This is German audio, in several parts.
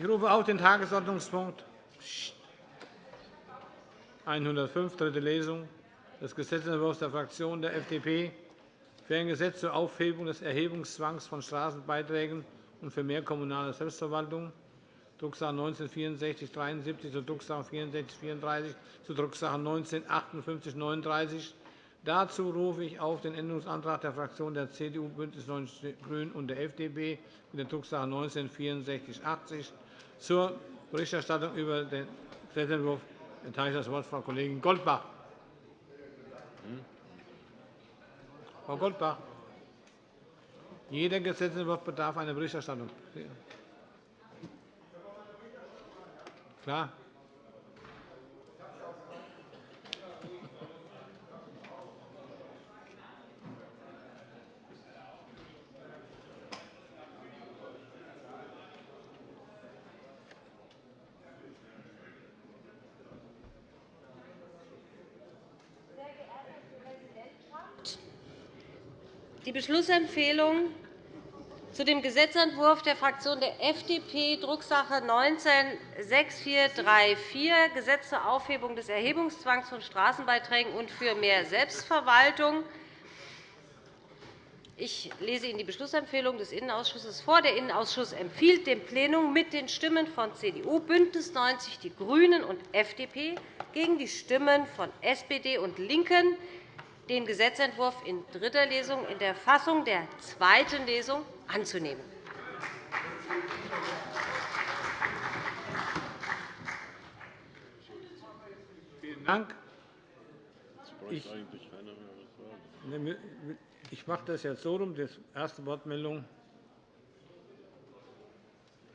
Ich rufe auf den Tagesordnungspunkt. 105, dritte Lesung, des Gesetzentwurfs der Fraktion der FDP für ein Gesetz zur Aufhebung des Erhebungszwangs von Straßenbeiträgen und für mehr kommunale Selbstverwaltung, Drucksache 19-6473 zu Drucksache 6434 zu Drucksache 19-5839. Dazu rufe ich auf den Änderungsantrag der Fraktionen der CDU, BÜNDNIS 90 die GRÜNEN und der FDP mit der Drucksache 19-6480 zur Berichterstattung über den Gesetzentwurf erteile ich das Wort Frau Kollegin Goldbach. Frau Goldbach, jeder Gesetzentwurf bedarf einer Berichterstattung. Klar? Die Beschlussempfehlung zu dem Gesetzentwurf der Fraktion der FDP, Drucksache 19-6434, Gesetz zur Aufhebung des Erhebungszwangs von Straßenbeiträgen und für mehr Selbstverwaltung. Ich lese Ihnen die Beschlussempfehlung des Innenausschusses vor. Der Innenausschuss empfiehlt dem Plenum mit den Stimmen von CDU, BÜNDNIS 90 die GRÜNEN und FDP gegen die Stimmen von SPD und LINKEN den Gesetzentwurf in dritter Lesung in der Fassung der zweiten Lesung anzunehmen. Vielen Dank. Ich mache das jetzt so rum. Die erste Wortmeldung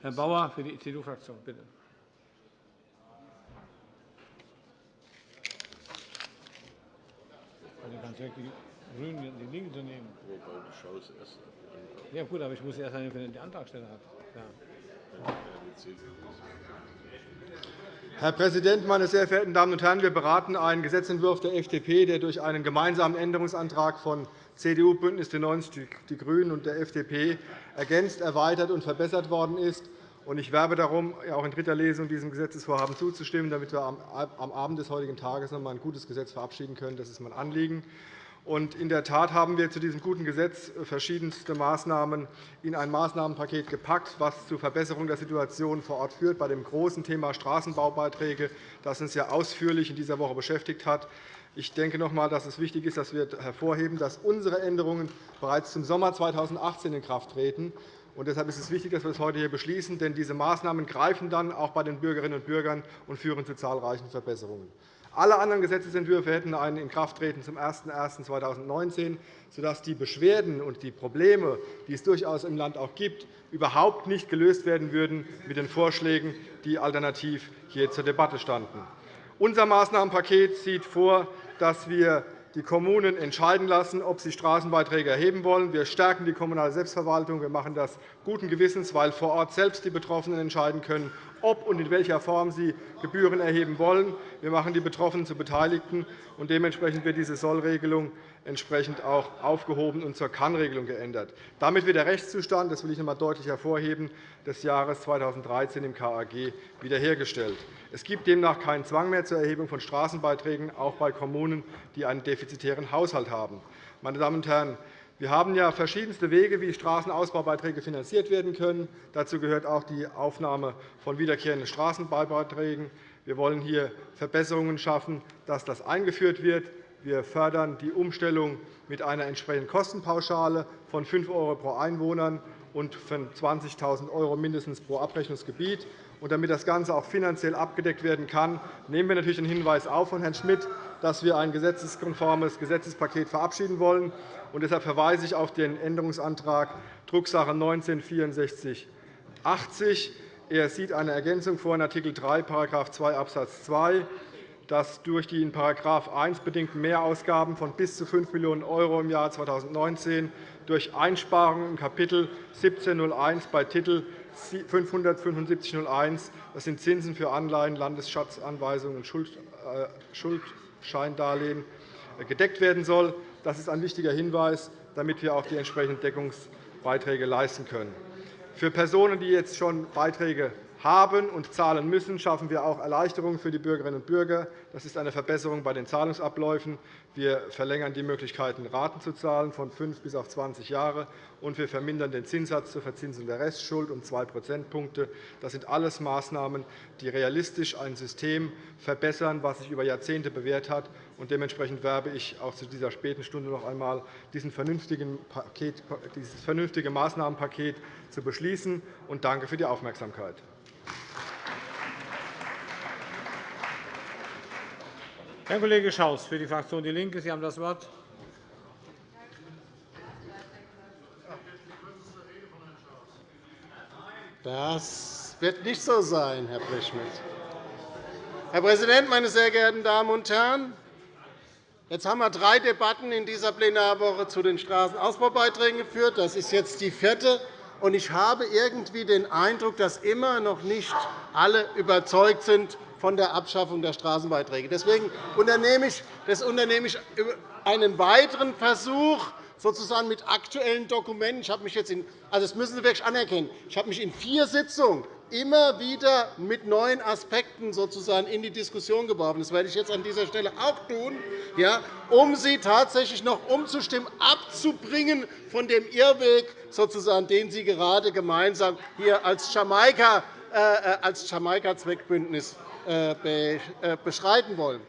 Herr Bauer für die CDU-Fraktion. Bitte. Also ganz die Grünen die Linken zu nehmen. Ja, gut, aber ich muss erst einmal den Antragsteller hat. Ja. Herr Präsident, meine sehr verehrten Damen und Herren! Wir beraten einen Gesetzentwurf der FDP, der durch einen gemeinsamen Änderungsantrag von CDU, BÜNDNIS 90 die GRÜNEN und der FDP ergänzt, erweitert und verbessert worden ist. Ich werbe darum, auch in dritter Lesung diesem Gesetzesvorhaben zuzustimmen, damit wir am Abend des heutigen Tages noch einmal ein gutes Gesetz verabschieden können. Das ist mein Anliegen. in der Tat haben wir zu diesem guten Gesetz verschiedenste Maßnahmen in ein Maßnahmenpaket gepackt, was zur Verbesserung der Situation vor Ort führt, bei dem großen Thema Straßenbaubeiträge, das uns ja ausführlich in dieser Woche beschäftigt hat. Ich denke noch einmal, dass es wichtig ist, dass wir hervorheben, dass unsere Änderungen bereits zum Sommer 2018 in Kraft treten. Und deshalb ist es wichtig, dass wir das heute hier beschließen, denn diese Maßnahmen greifen dann auch bei den Bürgerinnen und Bürgern und führen zu zahlreichen Verbesserungen. Alle anderen Gesetzentwürfe hätten ein Inkrafttreten zum 01.01.2019, sodass die Beschwerden und die Probleme, die es durchaus im Land auch gibt, überhaupt nicht gelöst werden würden mit den Vorschlägen, die alternativ hier zur Debatte standen. Unser Maßnahmenpaket sieht vor, dass wir die Kommunen entscheiden lassen, ob sie Straßenbeiträge erheben wollen. Wir stärken die kommunale Selbstverwaltung. Wir machen das guten Gewissens, weil vor Ort selbst die Betroffenen entscheiden können, ob und in welcher Form sie Gebühren erheben wollen. Wir machen die Betroffenen zu Beteiligten. und Dementsprechend wird diese Sollregelung entsprechend auch aufgehoben und zur Kann-Regelung geändert. Damit wird der Rechtszustand, das will ich noch einmal deutlich hervorheben, des Jahres 2013 im KAG wiederhergestellt. Es gibt demnach keinen Zwang mehr zur Erhebung von Straßenbeiträgen, auch bei Kommunen, die einen defizitären Haushalt haben. Meine Damen und Herren, wir haben ja verschiedenste Wege, wie Straßenausbaubeiträge finanziert werden können. Dazu gehört auch die Aufnahme von wiederkehrenden Straßenbaubeiträgen. Wir wollen hier Verbesserungen schaffen, dass das eingeführt wird. Wir fördern die Umstellung mit einer entsprechenden Kostenpauschale von 5 € pro Einwohner und von 20.000 € mindestens pro Abrechnungsgebiet. Damit das Ganze auch finanziell abgedeckt werden kann, nehmen wir natürlich den Hinweis auf von Herrn Schmidt, dass wir ein gesetzeskonformes Gesetzespaket verabschieden wollen. Und deshalb verweise ich auf den Änderungsantrag Drucksache 19 6480. Er sieht eine Ergänzung vor in Art. 3 § 2 Abs. 2 dass durch die in § 1 bedingten Mehrausgaben von bis zu 5 Millionen € im Jahr 2019 durch Einsparungen im Kapitel 1701 bei Titel 57501 das sind Zinsen für Anleihen, Landesschatzanweisungen und äh, Schuldscheindarlehen gedeckt werden soll. Das ist ein wichtiger Hinweis, damit wir auch die entsprechenden Deckungsbeiträge leisten können. Für Personen, die jetzt schon Beiträge haben und zahlen müssen, schaffen wir auch Erleichterungen für die Bürgerinnen und Bürger. Das ist eine Verbesserung bei den Zahlungsabläufen. Wir verlängern die Möglichkeiten, Raten zu zahlen von fünf bis auf 20 Jahre, und wir vermindern den Zinssatz zur Verzinsung der Restschuld um zwei Prozentpunkte. Das sind alles Maßnahmen, die realistisch ein System verbessern, das sich über Jahrzehnte bewährt hat. Dementsprechend werbe ich auch zu dieser späten Stunde noch einmal, dieses vernünftige Maßnahmenpaket zu beschließen, und danke für die Aufmerksamkeit. Herr Kollege Schaus für die Fraktion DIE LINKE. Sie haben das Wort. Das wird nicht so sein, Herr Blechschmidt. Herr Präsident, meine sehr geehrten Damen und Herren! Jetzt haben wir drei Debatten in dieser Plenarwoche zu den Straßenausbaubeiträgen geführt. Das ist jetzt die vierte. Und ich habe irgendwie den Eindruck, dass immer noch nicht alle überzeugt sind von der Abschaffung der Straßenbeiträge. Deswegen unternehme ich, einen weiteren Versuch, sozusagen mit aktuellen Dokumenten. Ich habe mich jetzt in, also das müssen Sie wirklich anerkennen. Ich habe mich in vier Sitzungen immer wieder mit neuen Aspekten sozusagen in die Diskussion geworfen. Das werde ich jetzt an dieser Stelle auch tun, ja, um Sie tatsächlich noch umzustimmen, abzubringen von dem Irrweg, sozusagen, den Sie gerade gemeinsam hier als Jamaika, äh, äh als Jamaika-Zweckbündnis äh, beschreiten wollen.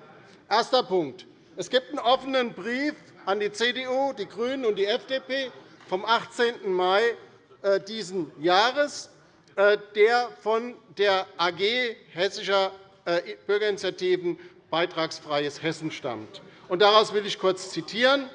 Erster Punkt. Es gibt einen offenen Brief an die CDU, die GRÜNEN und die FDP vom 18. Mai dieses Jahres, der von der AG Hessischer Bürgerinitiativen Beitragsfreies Hessen stammt. Daraus will ich kurz zitieren.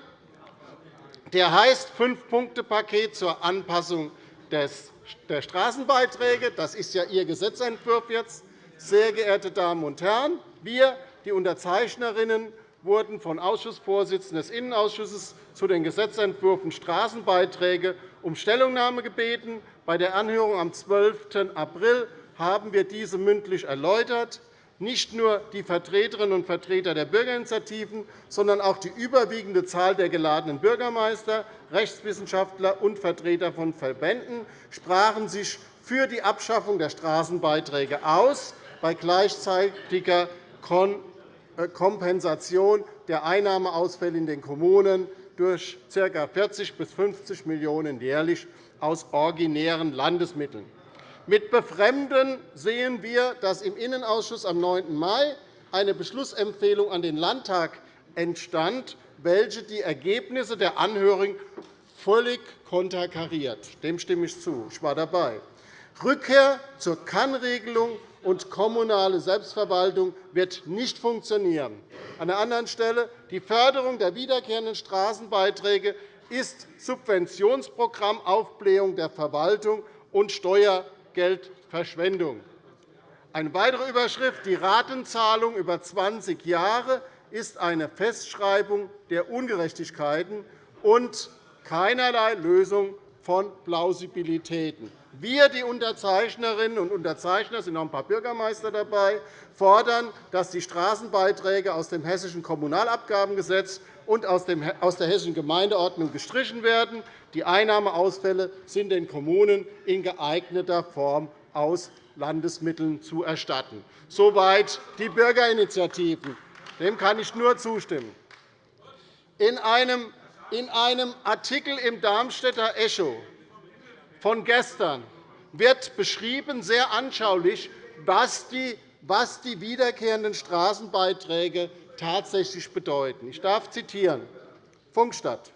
Der heißt Fünf-Punkte-Paket zur Anpassung der Straßenbeiträge. Das ist ja Ihr Gesetzentwurf jetzt. Sehr geehrte Damen und Herren, wir, die Unterzeichnerinnen, wurden von Ausschussvorsitzenden des Innenausschusses zu den Gesetzentwürfen Straßenbeiträge um Stellungnahme gebeten. Bei der Anhörung am 12. April haben wir diese mündlich erläutert. Nicht nur die Vertreterinnen und Vertreter der Bürgerinitiativen, sondern auch die überwiegende Zahl der geladenen Bürgermeister, Rechtswissenschaftler und Vertreter von Verbänden sprachen sich für die Abschaffung der Straßenbeiträge aus bei gleichzeitiger äh, Kompensation der Einnahmeausfälle in den Kommunen durch ca. 40 bis 50 Millionen € jährlich aus originären Landesmitteln. Mit Befremden sehen wir, dass im Innenausschuss am 9. Mai eine Beschlussempfehlung an den Landtag entstand, welche die Ergebnisse der Anhörung völlig konterkariert. Dem stimme ich zu. Ich war dabei. Rückkehr zur Kannregelung und kommunale Selbstverwaltung wird nicht funktionieren. An der anderen Stelle die Förderung der wiederkehrenden Straßenbeiträge ist Subventionsprogramm Aufblähung der Verwaltung und Steuergeldverschwendung. Eine weitere Überschrift, die Ratenzahlung über 20 Jahre, ist eine Festschreibung der Ungerechtigkeiten und keinerlei Lösung von Plausibilitäten. Wir, die Unterzeichnerinnen und Unterzeichner, sind noch ein paar Bürgermeister dabei, fordern, dass die Straßenbeiträge aus dem Hessischen Kommunalabgabengesetz und aus der Hessischen Gemeindeordnung gestrichen werden. Die Einnahmeausfälle sind den Kommunen in geeigneter Form aus Landesmitteln zu erstatten. Soweit die Bürgerinitiativen. Dem kann ich nur zustimmen. In einem Artikel im Darmstädter Echo von gestern wird beschrieben, sehr anschaulich, was die, was die wiederkehrenden Straßenbeiträge tatsächlich bedeuten. Ich darf zitieren. Funkstadt.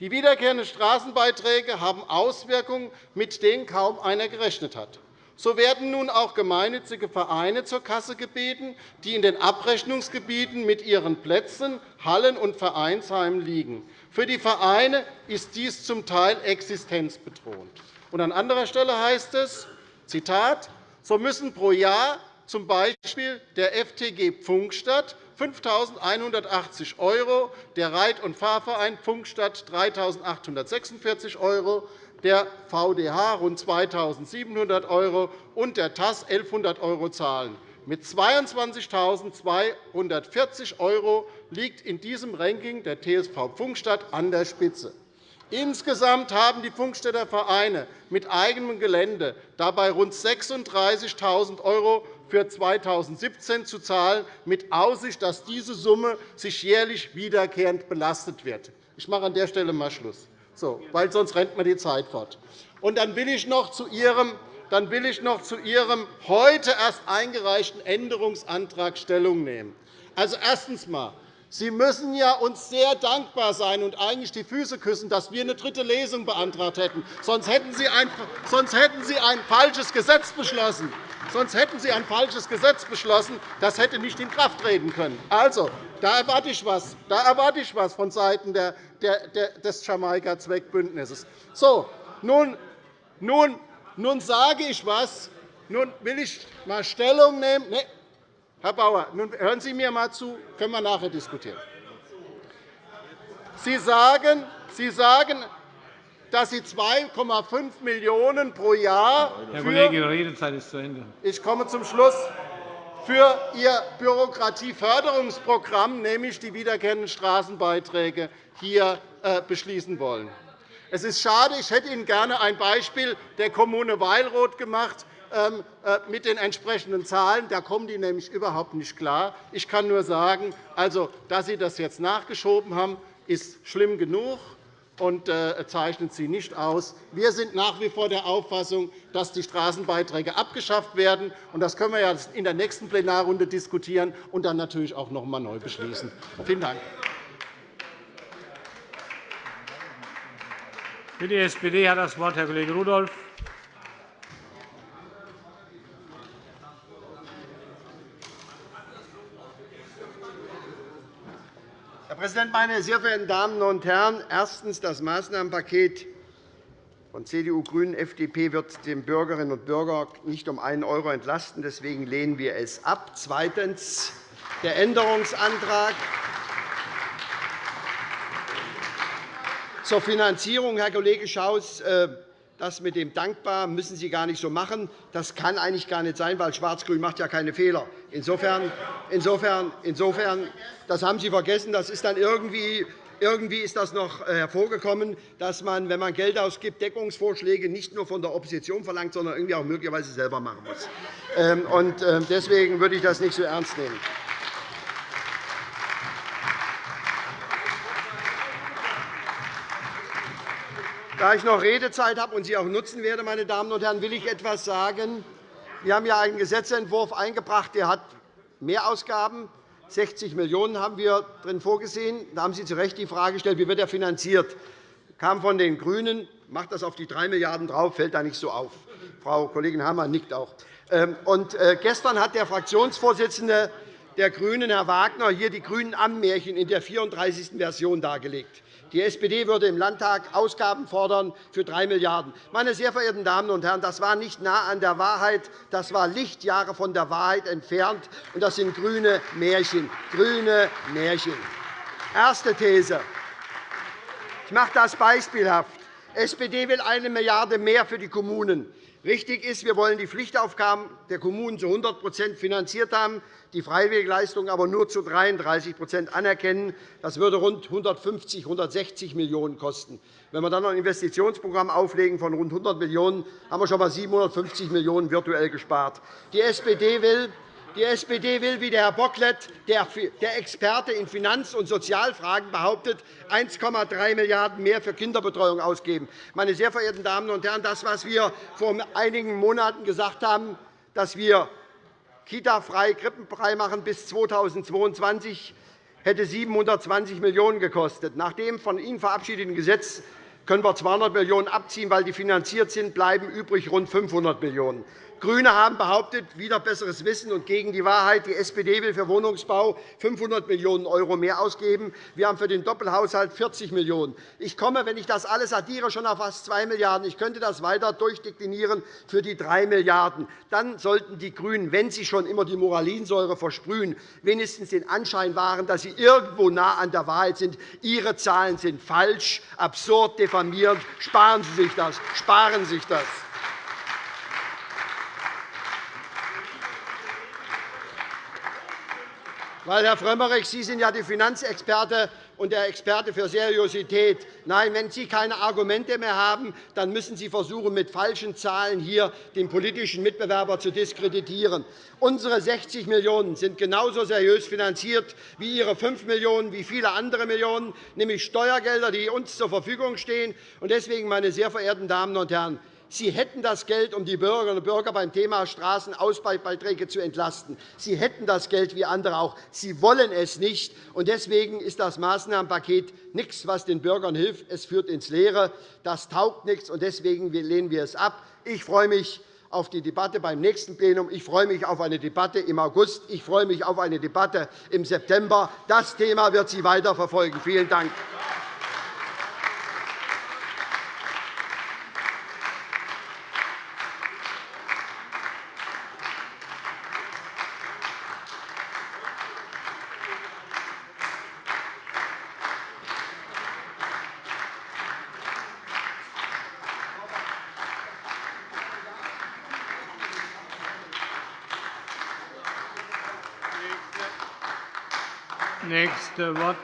Die wiederkehrenden Straßenbeiträge haben Auswirkungen, mit denen kaum einer gerechnet hat. So werden nun auch gemeinnützige Vereine zur Kasse gebeten, die in den Abrechnungsgebieten mit ihren Plätzen, Hallen und Vereinsheimen liegen. Für die Vereine ist dies zum Teil existenzbedrohend. Und an anderer Stelle heißt es, Zitat, so müssen pro Jahr z. B. der FTG Pfunkstadt 5.180 €, der Reit- und Fahrverein Pfunkstadt 3.846 €, der VDH rund 2.700 € und der TAS 1.100 € zahlen. Mit 22.240 € liegt in diesem Ranking der TSV Pfunkstadt an der Spitze. Insgesamt haben die Funkstädter Vereine mit eigenem Gelände dabei rund 36.000 € für 2017 zu zahlen, mit Aussicht, dass diese Summe sich jährlich wiederkehrend belastet wird. Ich mache an der Stelle mal Schluss, weil sonst rennt mir die Zeit fort. Und dann will ich noch zu Ihrem dann will ich noch zu Ihrem heute erst eingereichten Änderungsantrag Stellung nehmen. Also, erstens einmal, Sie müssen ja uns sehr dankbar sein und eigentlich die Füße küssen, dass wir eine dritte Lesung beantragt hätten. Sonst hätten Sie ein, sonst hätten Sie ein falsches Gesetz beschlossen. Sonst hätten Sie ein falsches Gesetz beschlossen. Das hätte nicht in Kraft treten können. Also, da erwarte ich etwas, da erwarte ich was vonseiten des Jamaika-Zweckbündnisses. So, nun, nun, nun sage ich etwas. Nun will ich einmal Stellung nehmen. Nee, Herr Bauer, nun hören Sie mir einmal zu, können wir nachher diskutieren. Sie sagen, Sie sagen dass Sie 2,5 Millionen € pro Jahr Herr Kollege, Ihre Redezeit ist zu Ende. Ich komme zum Schluss für Ihr Bürokratieförderungsprogramm, nämlich die wiederkehrenden Straßenbeiträge, hier äh, beschließen wollen. Es ist schade, ich hätte Ihnen gerne ein Beispiel der Kommune Weilroth gemacht, ähm, äh, mit den entsprechenden Zahlen. Da kommen die nämlich überhaupt nicht klar. Ich kann nur sagen, also, dass Sie das jetzt nachgeschoben haben, ist schlimm genug und äh, zeichnet Sie nicht aus. Wir sind nach wie vor der Auffassung, dass die Straßenbeiträge abgeschafft werden. Das können wir in der nächsten Plenarrunde diskutieren und dann natürlich auch noch einmal neu beschließen. Vielen Dank. Für die SPD hat das Wort Herr Kollege Rudolph. Präsident, meine sehr verehrten Damen und Herren! Erstens. Das Maßnahmenpaket von CDU, GRÜNEN und FDP wird den Bürgerinnen und Bürger nicht um einen € entlasten. Deswegen lehnen wir es ab. Zweitens. Der Änderungsantrag zur Finanzierung, Herr Kollege Schaus, äh, das mit dem Dankbar müssen Sie gar nicht so machen. Das kann eigentlich gar nicht sein, weil Schwarz-Grün macht ja keine Fehler. Insofern, insofern, insofern, das haben Sie vergessen. Das ist dann irgendwie irgendwie ist das noch äh, hervorgekommen, dass man, wenn man Geld ausgibt, Deckungsvorschläge nicht nur von der Opposition verlangt, sondern irgendwie auch möglicherweise selber machen muss. Ähm, ähm, deswegen würde ich das nicht so ernst nehmen. Da ich noch Redezeit habe und sie auch nutzen werde, meine Damen und Herren, will ich etwas sagen. Wir haben ja einen Gesetzentwurf eingebracht, der hat Mehrausgaben. 60 Millionen € haben wir drin vorgesehen. Da haben Sie zu Recht die Frage gestellt, wie wird er finanziert Das kam von den GRÜNEN, macht das auf die 3 Milliarden € drauf, fällt da nicht so auf. Frau Kollegin Hammer nickt auch. Ähm, und äh, gestern hat der Fraktionsvorsitzende der GRÜNEN, Herr Wagner, hier die grünen Ammenmärchen in der 34. Version dargelegt. Die SPD würde im Landtag Ausgaben fordern für 3 Milliarden €. Meine sehr verehrten Damen und Herren, das war nicht nah an der Wahrheit. Das war Lichtjahre von der Wahrheit entfernt. Und das sind grüne Märchen. Grüne Märchen. Erste These. Ich mache das beispielhaft. Die SPD will 1 Milliarde € mehr für die Kommunen. Richtig ist, wir wollen die Pflichtaufgaben der Kommunen zu 100% finanziert haben, die Freiwilligleistung aber nur zu 33% anerkennen. Das würde rund 150, 160 Millionen € kosten. Wenn wir dann noch ein Investitionsprogramm auflegen von rund 100 Millionen €, haben wir schon einmal 750 Millionen € virtuell gespart. Die SPD will die SPD will, wie der Herr Bocklet, der Experte in Finanz- und Sozialfragen, behauptet, 1,3 Milliarden € mehr für Kinderbetreuung ausgeben. Meine sehr verehrten Damen und Herren, das, was wir vor einigen Monaten gesagt haben, dass wir Kita-frei, krippenfrei machen bis 2022, hätte 720 Millionen € gekostet. Nach dem von Ihnen verabschiedeten Gesetz können wir 200 Millionen € abziehen, weil die finanziert sind, bleiben übrig rund 500 Millionen €. GRÜNE haben behauptet, wieder besseres Wissen und gegen die Wahrheit, die SPD will für Wohnungsbau 500 Millionen € mehr ausgeben. Wir haben für den Doppelhaushalt 40 Millionen €. Ich komme, wenn ich das alles addiere, schon auf fast 2 Milliarden €. Ich könnte das weiter durchdeklinieren für die 3 Milliarden €. Dann sollten die GRÜNEN, wenn sie schon immer die Moralinsäure versprühen, wenigstens den Anschein wahren, dass sie irgendwo nah an der Wahrheit sind. Ihre Zahlen sind falsch, absurd, diffamierend. Sparen Sie sich das. Sparen Sie sich das. Weil, Herr Frömmrich, Sie sind ja die Finanzexperte, und der Experte für Seriosität. Nein, wenn Sie keine Argumente mehr haben, dann müssen Sie versuchen, mit falschen Zahlen hier den politischen Mitbewerber zu diskreditieren. Unsere 60 Millionen € sind genauso seriös finanziert wie Ihre 5 Millionen €, wie viele andere Millionen, nämlich Steuergelder, die uns zur Verfügung stehen. Deswegen, meine sehr verehrten Damen und Herren, Sie hätten das Geld, um die Bürgerinnen und Bürger beim Thema Straßenausbaubeiträge zu entlasten. Sie hätten das Geld wie andere auch. Sie wollen es nicht. Deswegen ist das Maßnahmenpaket nichts, was den Bürgern hilft. Es führt ins Leere. Das taugt nichts. Deswegen lehnen wir es ab. Ich freue mich auf die Debatte beim nächsten Plenum. Ich freue mich auf eine Debatte im August. Ich freue mich auf eine Debatte im September. Das Thema wird Sie weiter verfolgen. Vielen Dank.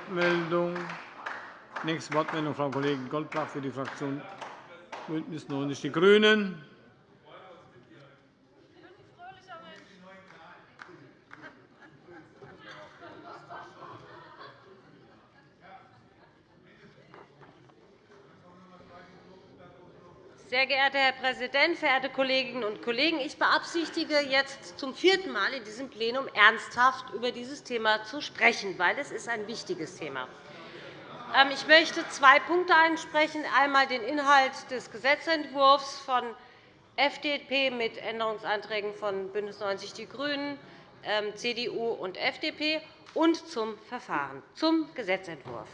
Wortmeldung. Nächste Wortmeldung, Frau Kollegin Goldbach für die Fraktion BÜNDNIS 90 die GRÜNEN. Sehr geehrter Herr Präsident, verehrte Kolleginnen und Kollegen! Ich beabsichtige jetzt zum vierten Mal in diesem Plenum ernsthaft über dieses Thema zu sprechen, weil es ist ein wichtiges Thema ist. Ähm, ich möchte zwei Punkte ansprechen. Einmal den Inhalt des Gesetzentwurfs von FDP mit Änderungsanträgen von BÜNDNIS 90 die GRÜNEN, ähm, CDU und FDP und zum Verfahren, zum Gesetzentwurf.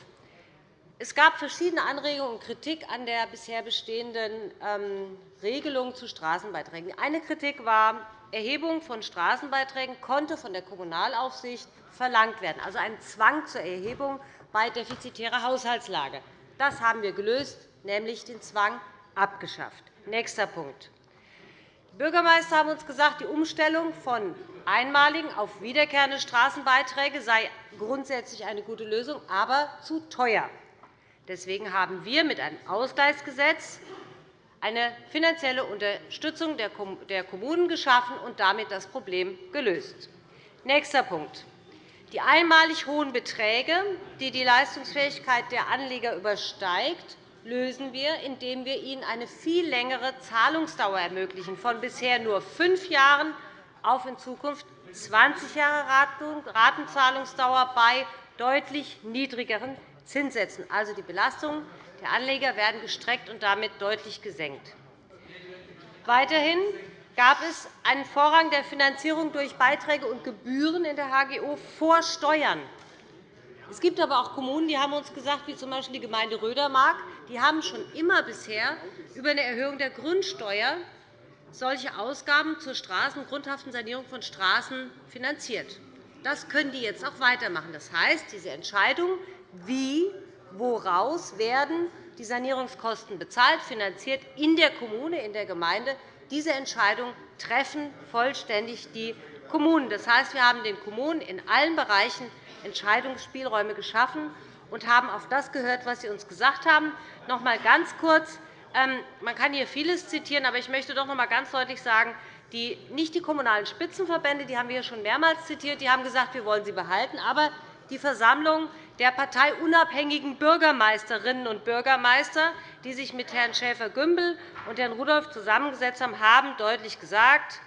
Es gab verschiedene Anregungen und Kritik an der bisher bestehenden ähm, Regelung zu Straßenbeiträgen. Eine Kritik war, Erhebung von Straßenbeiträgen konnte von der Kommunalaufsicht verlangt werden, also ein Zwang zur Erhebung bei defizitärer Haushaltslage. Das haben wir gelöst, nämlich den Zwang abgeschafft. Nächster Punkt. Die Bürgermeister haben uns gesagt, die Umstellung von einmaligen auf wiederkehrende Straßenbeiträge sei grundsätzlich eine gute Lösung, aber zu teuer. Deswegen haben wir mit einem Ausgleichsgesetz eine finanzielle Unterstützung der Kommunen geschaffen und damit das Problem gelöst. Nächster Punkt. Die einmalig hohen Beträge, die die Leistungsfähigkeit der Anleger übersteigt, lösen wir, indem wir ihnen eine viel längere Zahlungsdauer ermöglichen, von bisher nur fünf Jahren auf in Zukunft 20 Jahre Ratenzahlungsdauer bei deutlich niedrigeren Zinssätzen. Also die Belastungen der Anleger werden gestreckt und damit deutlich gesenkt. Weiterhin gab es einen Vorrang der Finanzierung durch Beiträge und Gebühren in der HGO vor Steuern. Es gibt aber auch Kommunen, die haben uns gesagt, wie z. B. die Gemeinde Rödermark, die haben schon immer bisher über eine Erhöhung der Grundsteuer solche Ausgaben zur Straßen- grundhaften Sanierung von Straßen finanziert. Das können die jetzt auch weitermachen. Das heißt, diese Entscheidung wie, woraus werden die Sanierungskosten bezahlt, finanziert in der Kommune, in der Gemeinde. Diese Entscheidung treffen vollständig die Kommunen. Das heißt, wir haben den Kommunen in allen Bereichen Entscheidungsspielräume geschaffen und haben auf das gehört, was Sie uns gesagt haben. Noch einmal ganz kurz. Ähm, man kann hier vieles zitieren, aber ich möchte doch noch einmal ganz deutlich sagen, die, nicht die kommunalen Spitzenverbände, die haben wir schon mehrmals zitiert, die haben gesagt, wir wollen sie behalten. Aber die Versammlung der parteiunabhängigen Bürgermeisterinnen und Bürgermeister, die sich mit Herrn Schäfer-Gümbel und Herrn Rudolph zusammengesetzt haben, haben deutlich gesagt,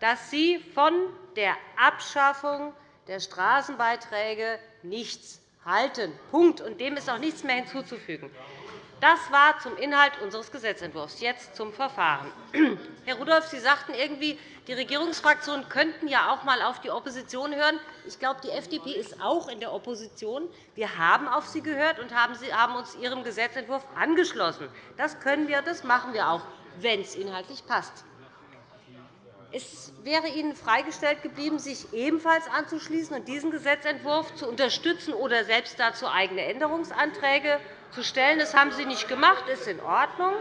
dass sie von der Abschaffung der Straßenbeiträge nichts halten. Punkt. Und dem ist auch nichts mehr hinzuzufügen. Das war zum Inhalt unseres Gesetzentwurfs. Jetzt zum Verfahren. Herr Rudolph, Sie sagten irgendwie, die Regierungsfraktionen könnten ja auch einmal auf die Opposition hören. Ich glaube, die FDP ist auch in der Opposition. Wir haben auf sie gehört und haben uns Ihrem Gesetzentwurf angeschlossen. Das können wir, das machen wir auch, wenn es inhaltlich passt. Es wäre Ihnen freigestellt geblieben, sich ebenfalls anzuschließen und diesen Gesetzentwurf zu unterstützen oder selbst dazu eigene Änderungsanträge zu stellen. Das haben Sie nicht gemacht. Das ist in Ordnung.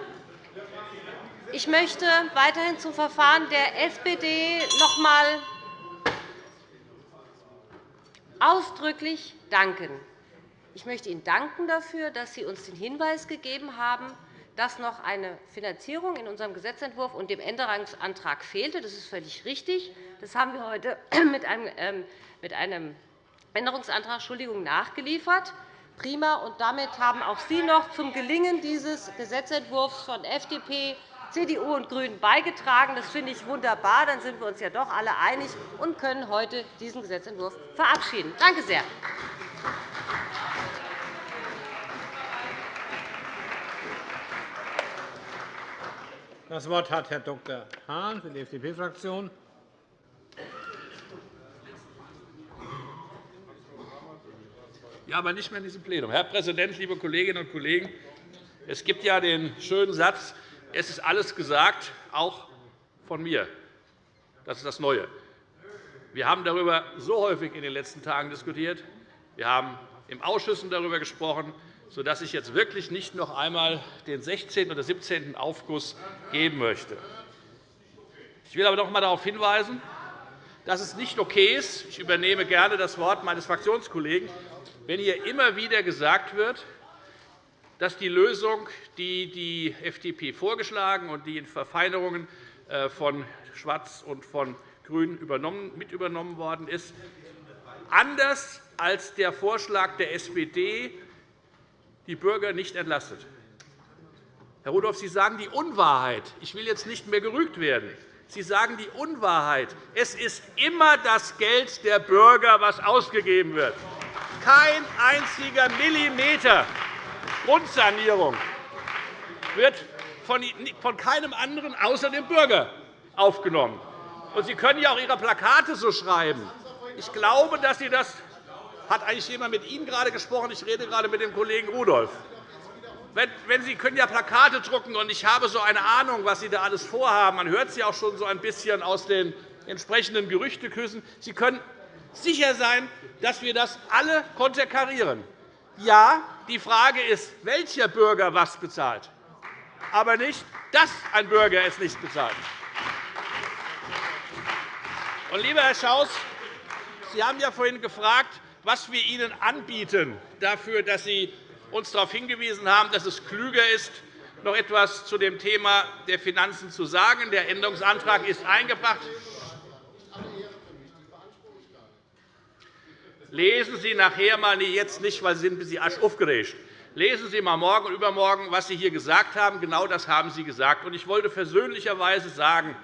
Ich möchte weiterhin zum Verfahren der SPD noch einmal ausdrücklich danken. Ich möchte Ihnen danken dafür, dass Sie uns den Hinweis gegeben haben, dass noch eine Finanzierung in unserem Gesetzentwurf und dem Änderungsantrag fehlte. Das ist völlig richtig. Das haben wir heute mit einem ähm, Änderungsantrag Entschuldigung, nachgeliefert. Prima. Und damit haben auch Sie noch zum Gelingen dieses Gesetzentwurfs von FDP, CDU und GRÜNEN beigetragen. Das finde ich wunderbar. Dann sind wir uns ja doch alle einig und können heute diesen Gesetzentwurf verabschieden. Danke sehr. Das Wort hat Herr Dr. Hahn für die FDP-Fraktion. Ja, aber nicht mehr in diesem Plenum. Herr Präsident, liebe Kolleginnen und Kollegen! Es gibt ja den schönen Satz, es ist alles gesagt, auch von mir. Das ist das Neue. Wir haben darüber so häufig in den letzten Tagen diskutiert. Wir haben im Ausschüssen darüber gesprochen, sodass ich jetzt wirklich nicht noch einmal den 16. oder 17. Aufguss geben möchte. Ich will aber noch einmal darauf hinweisen, dass es nicht okay ist, ich übernehme gerne das Wort meines Fraktionskollegen, wenn hier immer wieder gesagt wird, dass die Lösung, die die FDP vorgeschlagen und die in Verfeinerungen äh, von Schwarz und von Grün mit übernommen worden ist, anders als der Vorschlag der SPD die Bürger nicht entlastet. Herr Rudolph, Sie sagen die Unwahrheit. Ich will jetzt nicht mehr gerügt werden. Sie sagen die Unwahrheit. Es ist immer das Geld der Bürger, was ausgegeben wird. Kein einziger Millimeter Grundsanierung wird von keinem anderen außer dem Bürger aufgenommen. Sie können ja auch Ihre Plakate so schreiben. Ich glaube, dass Sie das hat eigentlich jemand mit Ihnen gerade gesprochen? Ich rede gerade mit dem Kollegen Rudolph. Wenn Sie können ja Plakate drucken, und ich habe so eine Ahnung, was Sie da alles vorhaben. Man hört sie auch schon so ein bisschen aus den entsprechenden Gerüchteküssen. Sie können sicher sein, dass wir das alle konterkarieren. Ja, die Frage ist, welcher Bürger was bezahlt, aber nicht, dass ein Bürger es nicht bezahlt. Und, lieber Herr Schaus, Sie haben ja vorhin gefragt, was wir Ihnen anbieten, dafür, dass Sie uns darauf hingewiesen haben, dass es klüger ist, noch etwas zu dem Thema der Finanzen zu sagen. Der Änderungsantrag ist eingebracht. Lesen Sie nachher mal jetzt nicht, weil Sie sind ein bisschen aufgeregt. Lesen Sie einmal morgen und übermorgen, was Sie hier gesagt haben. Genau das haben Sie gesagt. Ich wollte versöhnlicherweise sagen,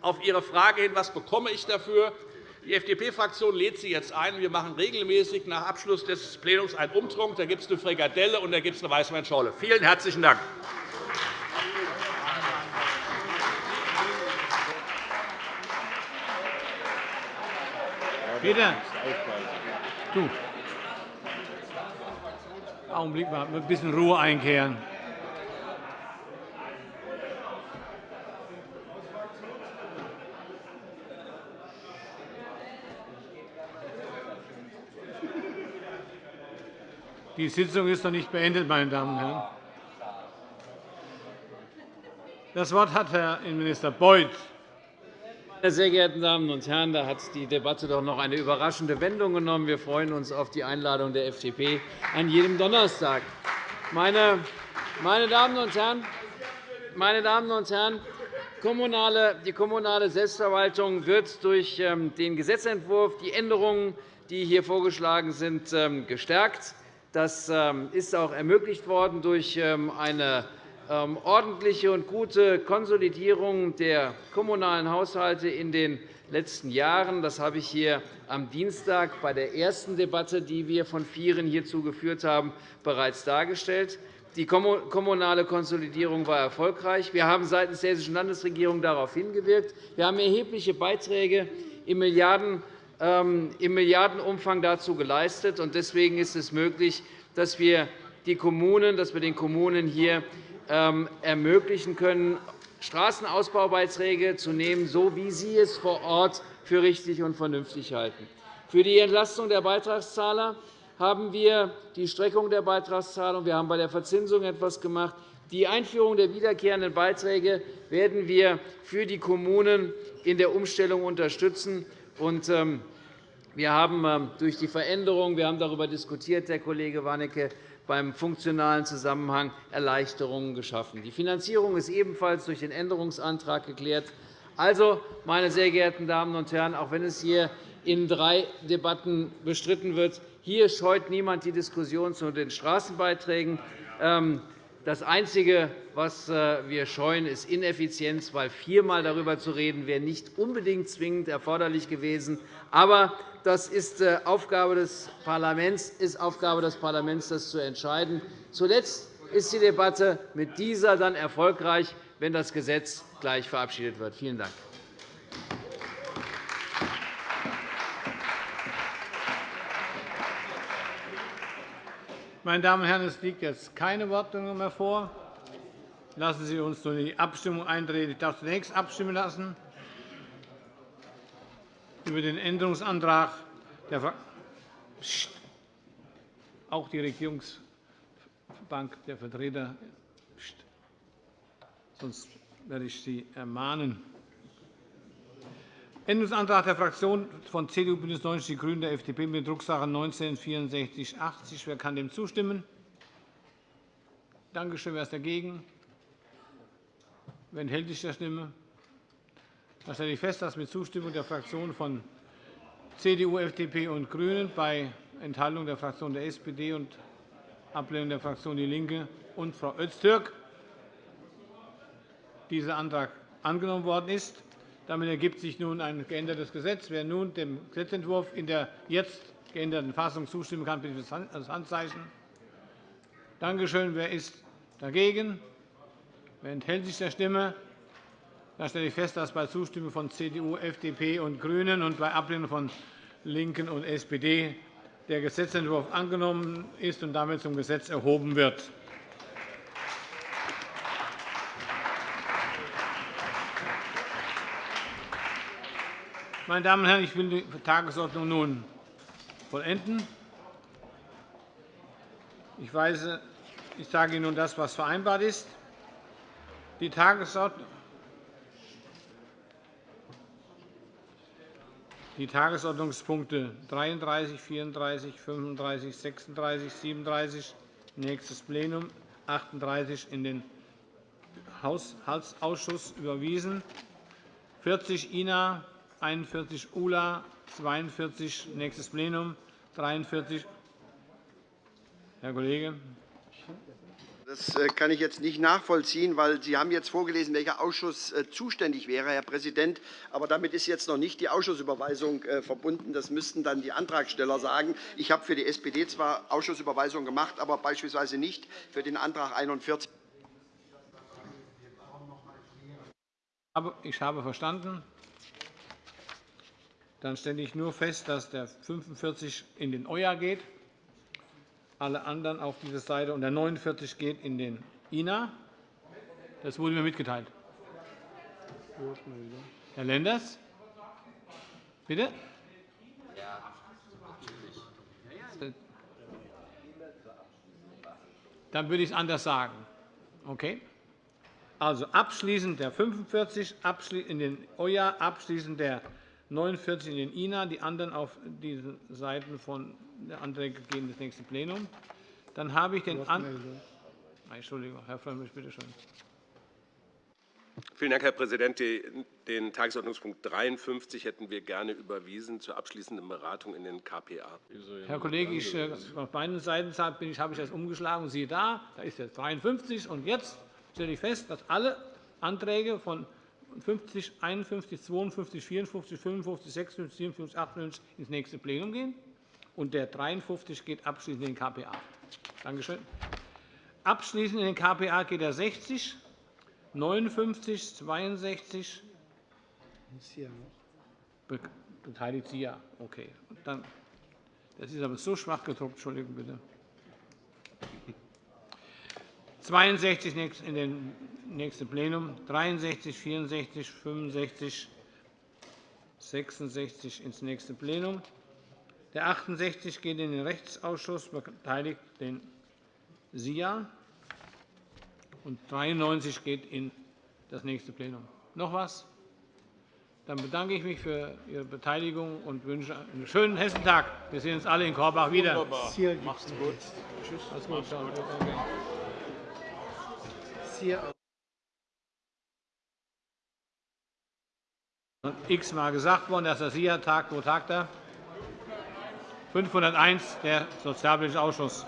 auf Ihre Frage hin, was bekomme ich dafür, die FDP-Fraktion lädt Sie jetzt ein. Wir machen regelmäßig nach Abschluss des Plenums einen Umtrunk. Da gibt es eine Frikadelle und da gibt es eine Weißweinschorle. Vielen herzlichen Dank. Peter, du. Augenblick mal, ein bisschen Ruhe einkehren. Die Sitzung ist noch nicht beendet, meine Damen und Herren. Das Wort hat Herr Innenminister Beuth. Meine sehr geehrten Damen und Herren, da hat die Debatte doch noch eine überraschende Wendung genommen. Wir freuen uns auf die Einladung der FDP an jedem Donnerstag. Meine Damen und Herren, meine Damen und Herren, die kommunale Selbstverwaltung wird durch ähm, den Gesetzentwurf, die Änderungen, die hier vorgeschlagen sind, ähm, gestärkt. Das ähm, ist auch ermöglicht worden durch ähm, eine ähm, ordentliche und gute Konsolidierung der kommunalen Haushalte in den letzten Jahren. Das habe ich hier am Dienstag bei der ersten Debatte, die wir von Vieren hierzu geführt haben, bereits dargestellt. Die kommunale Konsolidierung war erfolgreich. Wir haben seitens der Hessischen Landesregierung darauf hingewirkt. Wir haben erhebliche Beiträge im Milliarden im Milliardenumfang dazu geleistet. Deswegen ist es möglich, dass wir, die Kommunen, dass wir den Kommunen hier ähm, ermöglichen können, Straßenausbaubeiträge zu nehmen, so wie sie es vor Ort für richtig und vernünftig halten. Für die Entlastung der Beitragszahler haben wir die Streckung der Beitragszahlung. Wir haben bei der Verzinsung etwas gemacht. Die Einführung der wiederkehrenden Beiträge werden wir für die Kommunen in der Umstellung unterstützen. Und, ähm, Wir haben ähm, durch die Veränderung, wir haben darüber diskutiert, Herr Kollege Warnecke, beim funktionalen Zusammenhang Erleichterungen geschaffen. Die Finanzierung ist ebenfalls durch den Änderungsantrag geklärt. Also, meine sehr geehrten Damen und Herren, auch wenn es hier in drei Debatten bestritten wird, hier scheut niemand die Diskussion zu den Straßenbeiträgen. Das Einzige, was äh, wir scheuen, ist Ineffizienz, weil viermal darüber zu reden wäre nicht unbedingt zwingend erforderlich gewesen. Aber das ist äh, Aufgabe des Parlaments, ist Aufgabe des Parlaments, das zu entscheiden. Zuletzt ist die Debatte mit dieser dann erfolgreich, wenn das Gesetz gleich verabschiedet wird. Vielen Dank. Meine Damen und Herren, es liegt jetzt keine Wortmeldung mehr vor. Lassen Sie uns nun die Abstimmung eintreten. Ich darf zunächst abstimmen lassen über den Änderungsantrag der auch die Regierungsbank der Vertreter. Sonst werde ich Sie ermahnen. Änderungsantrag der Fraktionen von CDU, BÜNDNIS 90 die GRÜNEN, der FDP mit Drucksache 19 /6480. Wer kann dem zustimmen? Danke schön. Wer ist dagegen? Wer enthält sich der Stimme? Dann stelle ich fest, dass mit Zustimmung der Fraktionen von CDU, FDP und GRÜNEN bei Enthaltung der Fraktion der SPD und Ablehnung der Fraktion DIE LINKE und Frau Öztürk dieser Antrag angenommen worden ist. Damit ergibt sich nun ein geändertes Gesetz. Wer nun dem Gesetzentwurf in der jetzt geänderten Fassung zustimmen kann, bitte das Handzeichen. Danke schön. Wer ist dagegen? Wer enthält sich der Stimme? Da stelle ich fest, dass bei Zustimmung von CDU, FDP und GRÜNEN und bei Ablehnung von LINKEN und SPD der Gesetzentwurf angenommen ist und damit zum Gesetz erhoben wird. Meine Damen und Herren, ich will die Tagesordnung nun vollenden. Ich, weise, ich sage Ihnen nun das, was vereinbart ist. Die Tagesordnung die Tagesordnungspunkte 33, 34, 35, 36, 37, nächstes Plenum 38 in den Haushaltsausschuss überwiesen, 40 INA, 41 ULA, 42 nächstes Plenum, 43 Herr Kollege. Das äh, kann ich jetzt nicht nachvollziehen, weil Sie haben jetzt vorgelesen, welcher Ausschuss äh, zuständig wäre, Herr Präsident. Aber damit ist jetzt noch nicht die Ausschussüberweisung äh, verbunden. Das müssten dann die Antragsteller sagen. Ich habe für die SPD zwar Ausschussüberweisung gemacht, aber beispielsweise nicht für den Antrag 41. Ich habe verstanden. Dann stelle ich nur fest, dass der 45 in den EuA geht alle anderen auf diese Seite. Und der 49 geht in den INA. Das wurde mir mitgeteilt. Herr Lenders? Bitte? Dann würde ich es anders sagen. Okay? Also abschließend der 45 in den OJA, abschließend der 49 in den INA, die anderen auf diese Seiten von der Anträge gehen das nächste Plenum. Dann habe ich den An Entschuldigung, Herr Frömmrich, bitte schön. Vielen Dank, Herr Präsident. Den Tagesordnungspunkt 53 hätten wir gerne überwiesen zur abschließenden Beratung in den KPA. Herr Kollege, ich, äh, auf beiden Seiten habe ich das umgeschlagen. siehe da, da ist jetzt 53. Und jetzt stelle ich fest, dass alle Anträge von 50, 51, 52, 54, 55, 56, 57, 58 ins nächste Plenum gehen und der 53 geht abschließend in den KPA. Danke schön. Abschließend in den KPA geht der 60, 59, 62. Beteiligt Sie ja. Okay. Dann, das ist aber so schwach gedruckt. Entschuldigung bitte. 62 in den nächsten Plenum, 63, 64, 65, 66 ins nächste Plenum. Der 68 geht in den Rechtsausschuss, beteiligt den SIA. Und 93 geht in das nächste Plenum. Noch etwas? Dann bedanke ich mich für Ihre Beteiligung und wünsche einen schönen Hessentag. Wir sehen uns alle in Korbach wieder. Wunderbar. Macht's gut. Tschüss. Alles gut. Ciao. x-mal gesagt worden, dass der SIA tagt. Wo tagt er? 501, der Sozialpolitische Ausschuss.